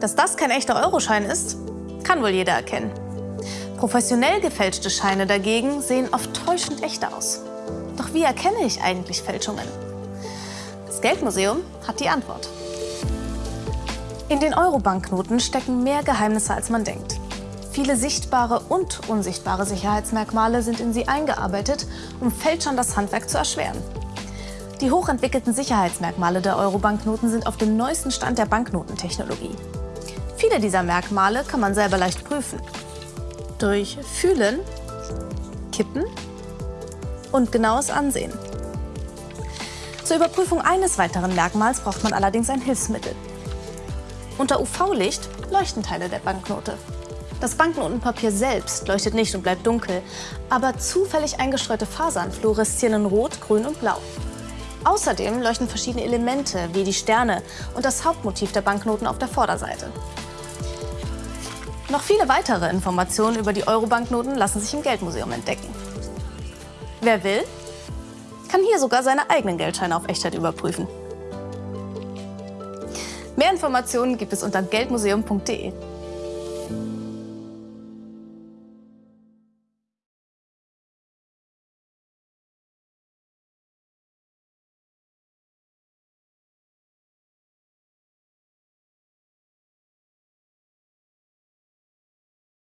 Dass das kein echter Euroschein ist, kann wohl jeder erkennen. Professionell gefälschte Scheine dagegen sehen oft täuschend echt aus. Doch wie erkenne ich eigentlich Fälschungen? Das Geldmuseum hat die Antwort. In den Euro-Banknoten stecken mehr Geheimnisse, als man denkt. Viele sichtbare und unsichtbare Sicherheitsmerkmale sind in sie eingearbeitet, um Fälschern das Handwerk zu erschweren. Die hochentwickelten Sicherheitsmerkmale der Euro-Banknoten sind auf dem neuesten Stand der Banknotentechnologie. Viele dieser Merkmale kann man selber leicht prüfen. Durch Fühlen, Kippen und genaues Ansehen. Zur Überprüfung eines weiteren Merkmals braucht man allerdings ein Hilfsmittel. Unter UV-Licht leuchten Teile der Banknote. Das Banknotenpapier selbst leuchtet nicht und bleibt dunkel, aber zufällig eingestreute Fasern fluoreszieren in Rot, Grün und Blau. Außerdem leuchten verschiedene Elemente wie die Sterne und das Hauptmotiv der Banknoten auf der Vorderseite. Noch viele weitere Informationen über die Euro-Banknoten lassen sich im Geldmuseum entdecken. Wer will, kann hier sogar seine eigenen Geldscheine auf Echtheit überprüfen. Mehr Informationen gibt es unter geldmuseum.de.